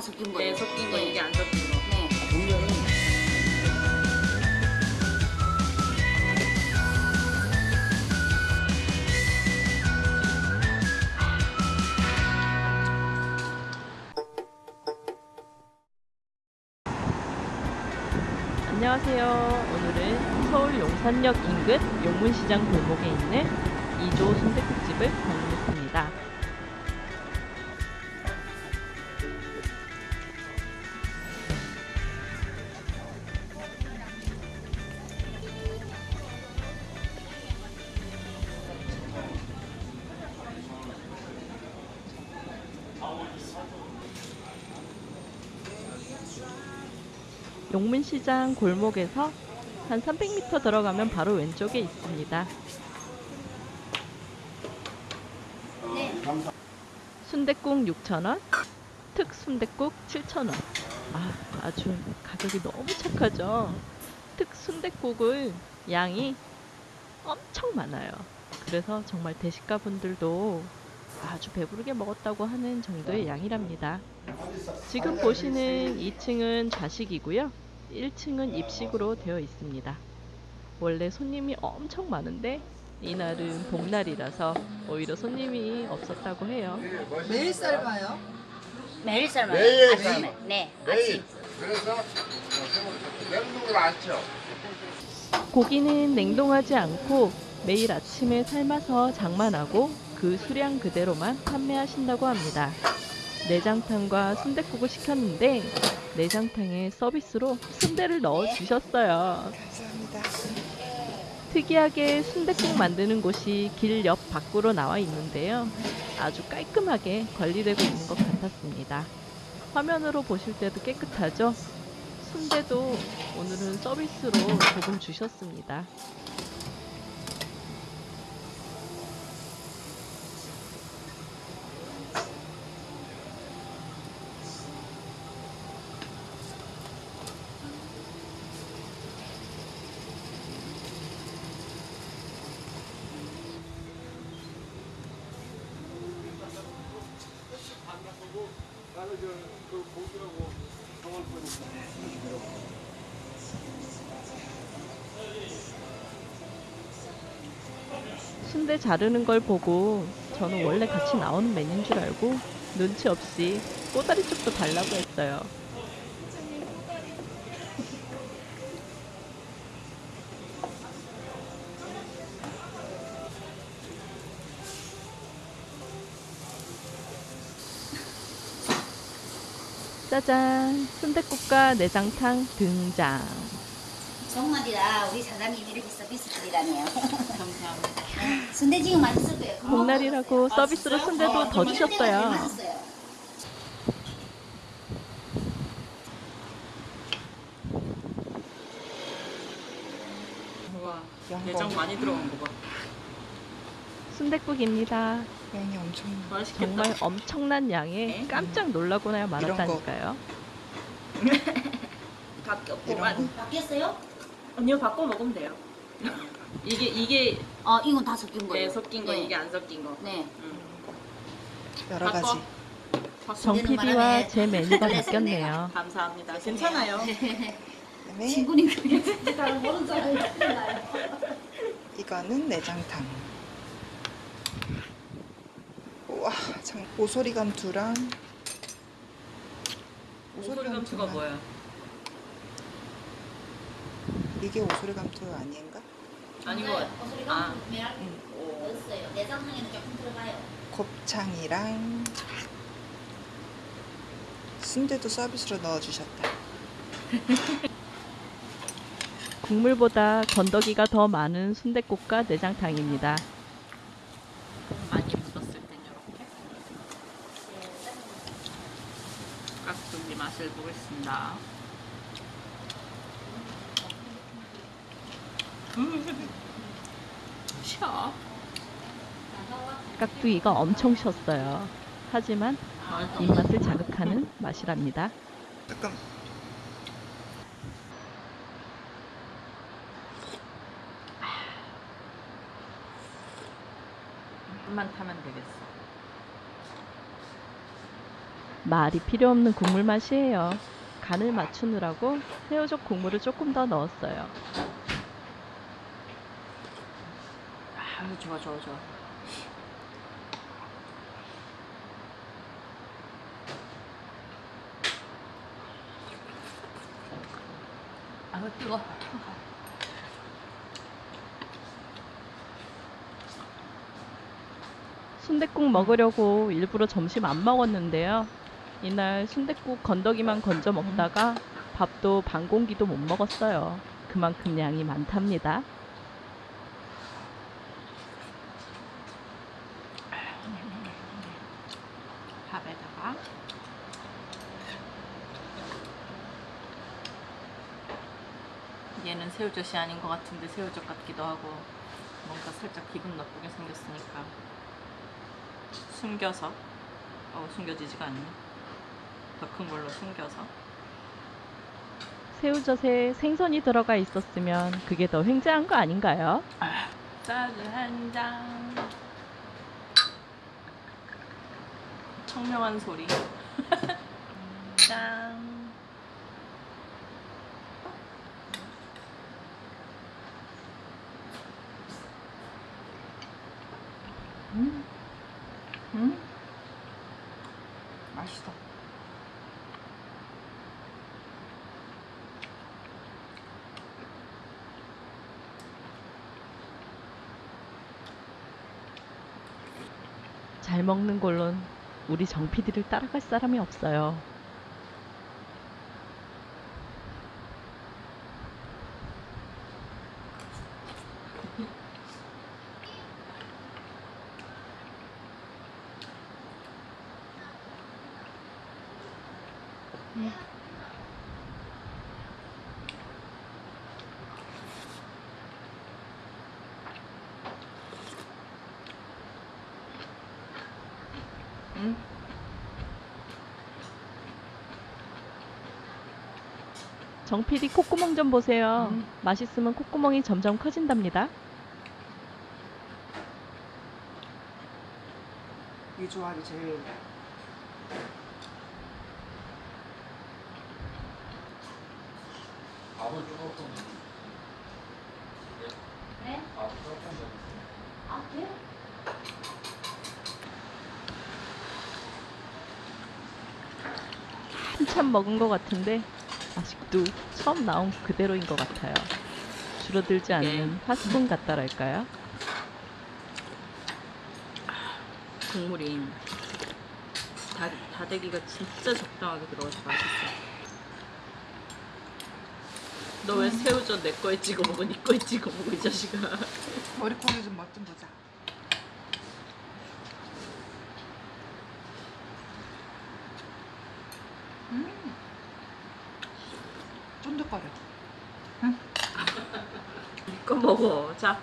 다 섞인 거예요. 네, 섞인 거 네. 이게 안 섞인 거. 네. 보면은 안녕하세요. 오늘은 서울 용산역 인근 용문시장 골목에 있는 이조 순댓국집을 방문 용문시장 골목에서 한 300m 들어가면 바로 왼쪽에 있습니다. 순댓국 6,000원, 특 순댓국 7,000원. 아, 아주 가격이 너무 착하죠. 특 순댓국을 양이 엄청 많아요. 그래서 정말 대식가 분들도 아주 배부르게 먹었다고 하는 정도의 양이랍니다. 지금 보시는 2층은 좌식이고요. 1층은 입식으로 되어 있습니다. 원래 손님이 엄청 많은데 이날은 복날이라서 오히려 손님이 없었다고 해요. 매일 삶아요? 매일 삶아요. 매일 아침에. 네. 매일 그래서 냉동을 안 쳐. 고기는 냉동하지 않고 매일 아침에 삶아서 장만하고 그 수량 그대로만 판매하신다고 합니다. 내장탕과 순댓국을 시켰는데 내장탕에 서비스로 순대를 넣어 주셨어요. 감사합니다. 특이하게 순댓국 만드는 곳이 길 옆 밖으로 나와 있는데요. 아주 깔끔하게 관리되고 있는 것 같았습니다. 화면으로 보실 때도 깨끗하죠? 순대도 오늘은 서비스로 조금 주셨습니다. 순대 자르는 걸 보고 저는 원래 같이 나오는 메뉴인 줄 알고 눈치 없이 꼬다리 쪽도 달라고 했어요. 짜잔! 순댓국과 내장탕 등장. 정말이라 우리 사장님 이렇게 서비스 드리라네요. 감사합니다. 순대 지금 맛있을 거예요. 복날이라고 서비스로 순대도 더 주셨어요. 와. 내장 많이 들어간 거 봐. 순댓국입니다. 양이 엄청 맛있겠다. 정말 엄청난 양에 네. 깜짝 놀라고나야 말았다니까요. 바뀌었구만. 바뀌었어요? 아니요, 바꿔 먹으면 돼요. 이게 이게 어, 이건 다 섞인 거예요. 네, 섞인 거 네. 이게 안 섞인 거. 네. 응. 여러 바꿔. 가지. 정 PD와. 제 메뉴가 바뀌었네요. 감사합니다. 괜찮아요. 그다음에 친구님 그냥 잘 모르는 사람이 나요. 이거는 내장탕. 우와, 참 오소리 감투랑 오소리 감투가 감투만. 뭐야? 이게 오소리 감투 아닌가? 아니고 소리가 아. 메랄 오. 넣었어요. 내장탕에는 조금 들어가요. 곱창이랑 순대도 서비스로 넣어주셨다. 국물보다 건더기가 더 많은 순댓국과 내장탕입니다. 많이 묻었을 땐 이렇게 깍두기 맛을 보겠습니다. 음, 셔. 깍두기가 엄청 셨어요. 하지만. 입맛을 자극하는 맛이랍니다. 조금 한만 타면 되겠어. 말이 필요 없는 국물 맛이에요. 간을 맞추느라고 새우젓 국물을 조금 더 넣었어요. 아유 좋아 좋아 좋아. 아유 뜨거. 순댓국 먹으려고 일부러 점심 안 먹었는데요. 이날 순댓국 건더기만 건져 먹다가 밥도 반 공기도 못 먹었어요. 그만큼 양이 많답니다. 밥에다가 얘는 새우젓이 아닌 것 같은데 새우젓 같기도 하고 뭔가 살짝 기분 나쁘게 생겼으니까 숨겨서 어 숨겨지지가 않네 더 큰 걸로 숨겨서 새우젓에 생선이 들어가 있었으면 그게 더 횡재한 거 아닌가요? 짜즈 한장 청명한 소리 짠 음. 음. 잘 먹는 걸론 우리 정 PD를 따라갈 사람이 없어요. 정 PD 콧구멍 좀 보세요. 음. 맛있으면 콧구멍이 점점 커진답니다. 이 조합이 제일 밥은 조금 그래? 밥 조금 아 그래? 한참 먹은 것 같은데 아직도 처음 나온 그대로인 것 같아요. 줄어들지 않는 화수분 같다랄까요? 국물이 다, 다대기가 진짜 적당하게 들어가서 맛있어. 너 왜 새우젓 내 거에 찍어 먹어? 네 거에 찍어 먹어 이 자식아. 머리콩이 좀맛 좀 보자. 음. 쫀득거려. 네 거 먹어. 자,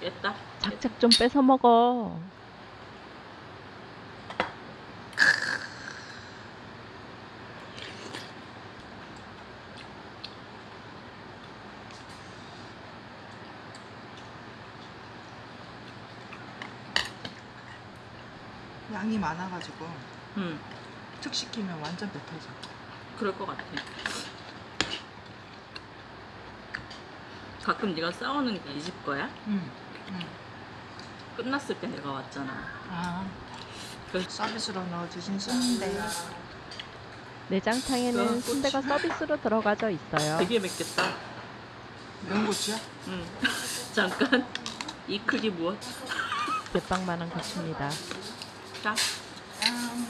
깼다. 작작 좀 뺏어 먹어. 양이 많아가지고 응, 특 시키면 완전 뱉어져. 그럴 것 같아. 가끔 네가 싸우는 게 이 집 거야? 응. 응. 끝났을 때 내가 왔잖아. 아. 그 서비스로 넣어주신 순대. 내장탕에는 그 순대가 서비스로 들어가져 있어요. 되게 맵겠다. 연고추야? 응. 잠깐. 이 크기 무엇? 대빵만한 것입니다. 자. 아.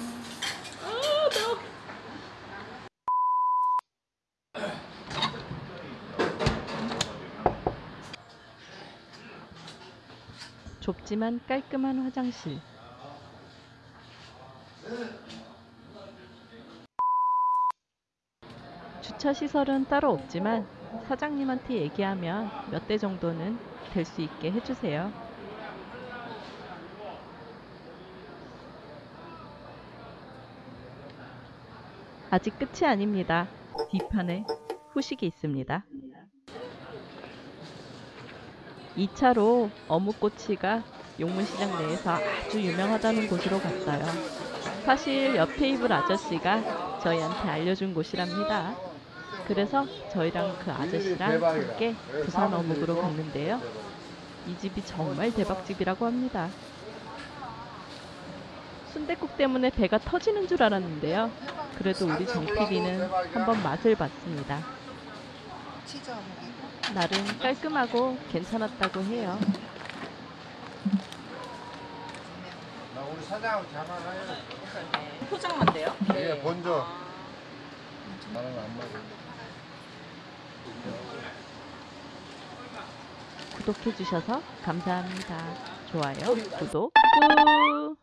아, 매워. 좁지만 깔끔한 화장실. 주차 시설은 따로 없지만 사장님한테 얘기하면 몇 대 정도는 될 수 있게 해주세요. 아직 끝이 아닙니다. 뒷판에 후식이 있습니다. 2차로 어묵꼬치가 용문시장 내에서 아주 유명하다는 곳으로 갔어요. 사실 옆 테이블 아저씨가 저희한테 알려준 곳이랍니다. 그래서 저희랑 그 아저씨랑 함께 부산 어묵으로 갔는데요. 이 집이 정말 대박집이라고 합니다. 순댓국 때문에 배가 터지는 줄 알았는데요. 그래도 우리 정 PD는 한번 맛을 봤습니다. 나름 깔끔하고 괜찮았다고 해요. 나 우리 사장하고 장난해요. 포장만 돼요? 이게 본조. 나는 안 먹어. 구독해주셔서 감사합니다. 좋아요, 구독, 꾹!